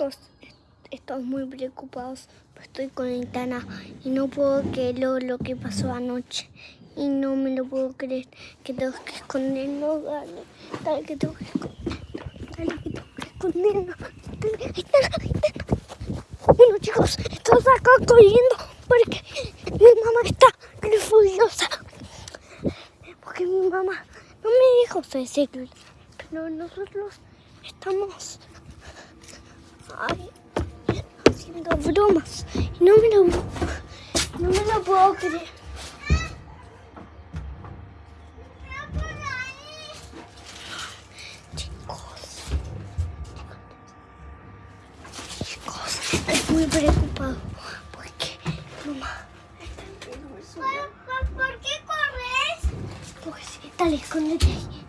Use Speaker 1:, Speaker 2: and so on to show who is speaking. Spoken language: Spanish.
Speaker 1: chicos, estoy muy preocupados. Estoy con Itana y no puedo creer lo, que pasó anoche. Y no me lo puedo creer. Que tengo que escondernos, dale. Dale que tengo que escondernos. Dale que tengo que escondernos. Bueno chicos, estamos acá corriendo porque mi mamá está furiosa. Porque mi mamá no me dijo decirlo. Pero nosotros estamos Ai. I was gonna go não me You não me no, you know me no broke Muito preocupado porque mamá está é en peligro.
Speaker 2: ¿Por, por, por qué corres?
Speaker 1: Porque está escondete ahí.